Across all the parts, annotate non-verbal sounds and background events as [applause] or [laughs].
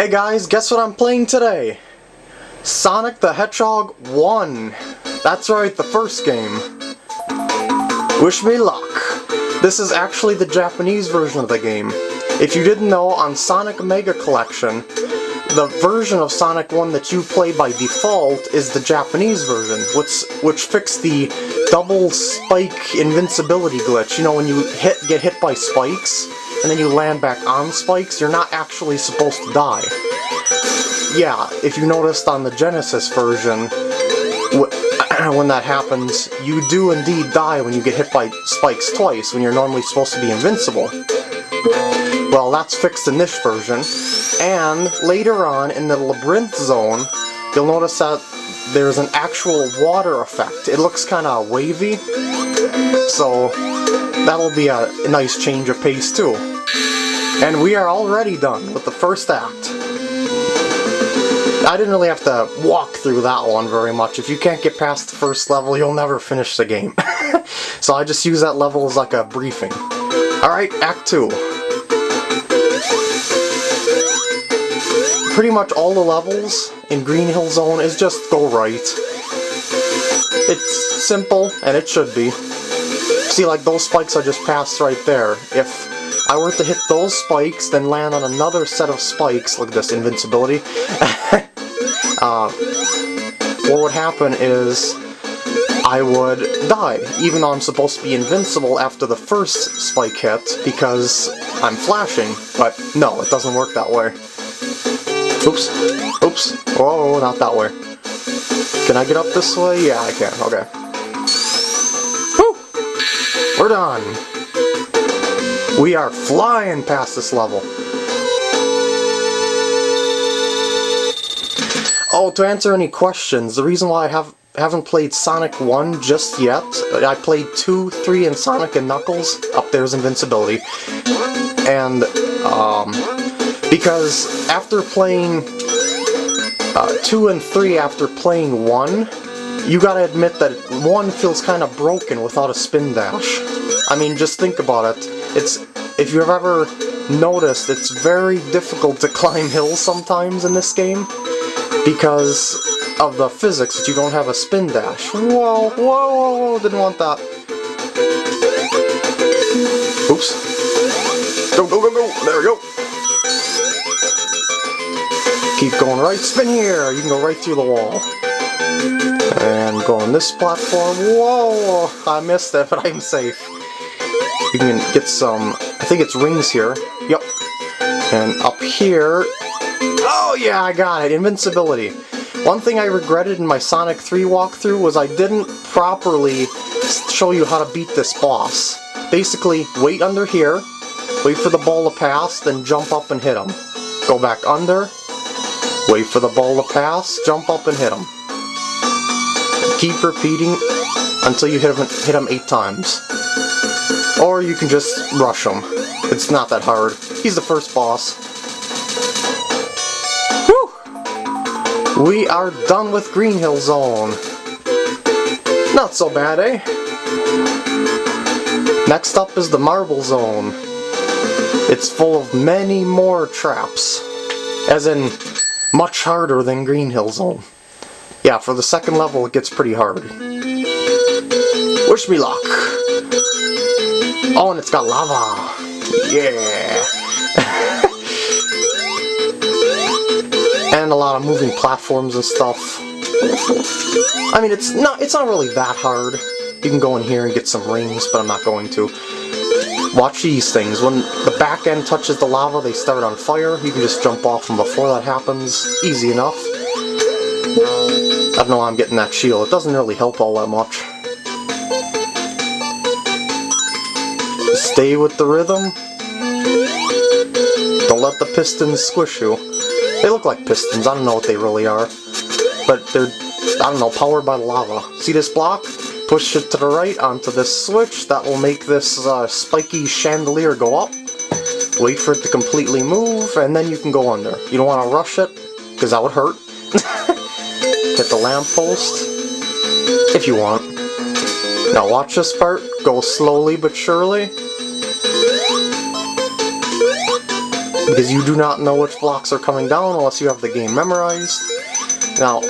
Hey guys, guess what I'm playing today? Sonic the Hedgehog 1. That's right, the first game. Wish me luck. This is actually the Japanese version of the game. If you didn't know, on Sonic Mega Collection, the version of Sonic 1 that you play by default is the Japanese version, which, which fixed the double spike invincibility glitch. You know, when you hit get hit by spikes, and then you land back on spikes, you're not actually supposed to die. Yeah, if you noticed on the Genesis version, [clears throat] when that happens, you do indeed die when you get hit by spikes twice, when you're normally supposed to be invincible. Well, that's fixed in this version, and later on in the Labyrinth Zone, you'll notice that there's an actual water effect. It looks kind of wavy, so that'll be a nice change of pace too. And we are already done with the first act. I didn't really have to walk through that one very much. If you can't get past the first level, you'll never finish the game. [laughs] so I just use that level as like a briefing. Alright, Act 2. Pretty much all the levels in Green Hill Zone is just go right. It's simple, and it should be. See, like those spikes I just passed right there. If I were to hit those spikes, then land on another set of spikes, look at this invincibility, [laughs] uh, what would happen is I would die, even though I'm supposed to be invincible after the first spike hit, because I'm flashing, but no, it doesn't work that way. Oops, oops, oh, not that way. Can I get up this way? Yeah, I can, okay. Whew! We're done! We are flying past this level. Oh, to answer any questions, the reason why I have haven't played Sonic 1 just yet, I played 2, 3, and Sonic and Knuckles, up there's Invincibility, and, um, because after playing uh, 2 and 3 after playing 1, you gotta admit that 1 feels kind of broken without a spin dash. I mean, just think about it. It's if you've ever noticed, it's very difficult to climb hills sometimes in this game because of the physics that you don't have a spin dash. Whoa, whoa, whoa, whoa, didn't want that. Oops. Go, go, go, go, there we go. Keep going right, spin here, you can go right through the wall. And go on this platform, whoa, I missed it, but I'm safe. You can get some I think it's rings here. Yep. And up here... Oh yeah, I got it! Invincibility. One thing I regretted in my Sonic 3 walkthrough was I didn't properly show you how to beat this boss. Basically, wait under here, wait for the ball to pass, then jump up and hit him. Go back under, wait for the ball to pass, jump up and hit him. Keep repeating until you hit him, hit him eight times. Or you can just rush him. It's not that hard. He's the first boss. Whew! We are done with Green Hill Zone. Not so bad, eh? Next up is the Marble Zone. It's full of many more traps. As in, much harder than Green Hill Zone. Yeah, for the second level it gets pretty hard. Wish me luck! Oh, and it's got lava! Yeah! [laughs] and a lot of moving platforms and stuff. I mean, it's not it's not really that hard. You can go in here and get some rings, but I'm not going to. Watch these things. When the back end touches the lava, they start on fire. You can just jump off them before that happens. Easy enough. I don't know why I'm getting that shield. It doesn't really help all that much. Stay with the rhythm. Don't let the pistons squish you. They look like pistons, I don't know what they really are. But they're, I don't know, powered by lava. See this block? Push it to the right onto this switch. That will make this uh, spiky chandelier go up. Wait for it to completely move, and then you can go under. You don't want to rush it, because that would hurt. [laughs] Hit the lamppost, if you want. Now watch this part. Go slowly but surely. Because you do not know which blocks are coming down unless you have the game memorized. Now,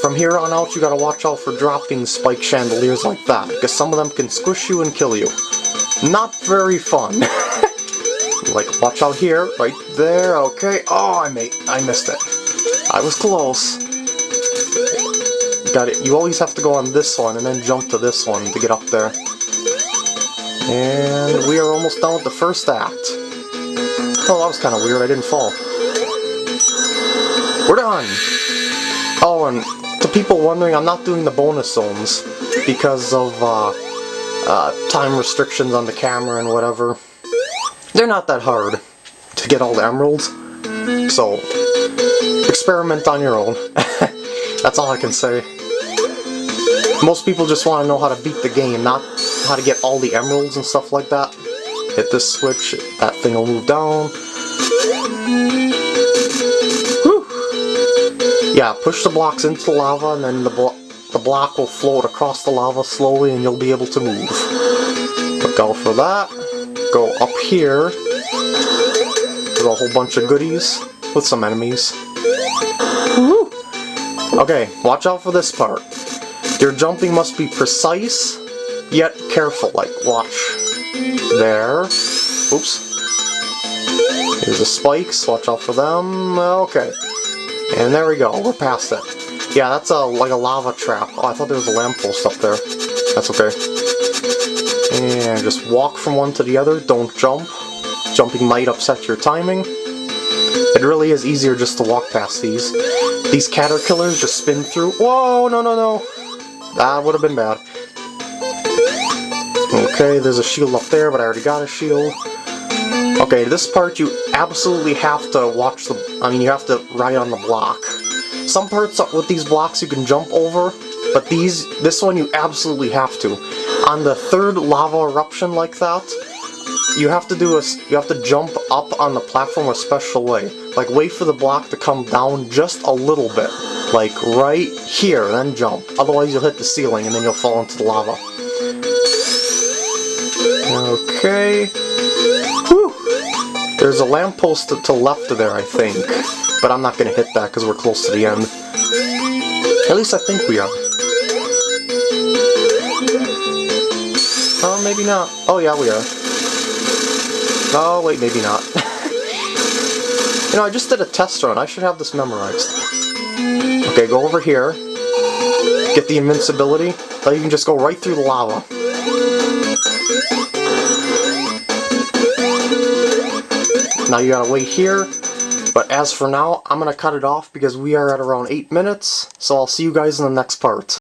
from here on out, you gotta watch out for dropping spike chandeliers like that, because some of them can squish you and kill you. Not very fun. [laughs] like, watch out here, right there, okay. Oh, I made, I missed it. I was close. Got it. You always have to go on this one and then jump to this one to get up there. And we are almost done with the first act. Oh, that was kind of weird. I didn't fall. We're done! Oh, and to people wondering, I'm not doing the bonus zones because of uh, uh, time restrictions on the camera and whatever. They're not that hard to get all the emeralds, so experiment on your own. [laughs] That's all I can say. Most people just want to know how to beat the game, not how to get all the emeralds and stuff like that. Hit this switch, that thing will move down. Whew. Yeah, push the blocks into the lava and then the, blo the block will float across the lava slowly and you'll be able to move. Look out for that. Go up here. There's a whole bunch of goodies with some enemies. Woo. Okay, watch out for this part. Your jumping must be precise, yet careful. Like, watch. There. Oops. Here's the spikes, watch out for them. Okay. And there we go, we're past it. Yeah, that's a like a lava trap. Oh, I thought there was a lamppost up there. That's okay. And just walk from one to the other, don't jump. Jumping might upset your timing. It really is easier just to walk past these. These caterpillars just spin through. Whoa, no, no, no. That would have been bad. Okay, there's a shield up there, but I already got a shield. Okay, this part you absolutely have to watch the... I mean, you have to ride on the block. Some parts with these blocks you can jump over, but these, this one you absolutely have to. On the third lava eruption like that, you have to do a, you have to jump up on the platform a special way. Like wait for the block to come down just a little bit. Like right here, then jump. Otherwise you'll hit the ceiling and then you'll fall into the lava. Okay. Whew. There's a lamppost to the left of there, I think. But I'm not going to hit that because we're close to the end. At least I think we are. Oh, maybe not. Oh, yeah, we are. Oh, wait, maybe not. [laughs] you know, I just did a test run. I should have this memorized. Okay, go over here. Get the invincibility. Then you can just go right through the lava. Now you gotta wait here. But as for now, I'm gonna cut it off because we are at around 8 minutes. So I'll see you guys in the next part.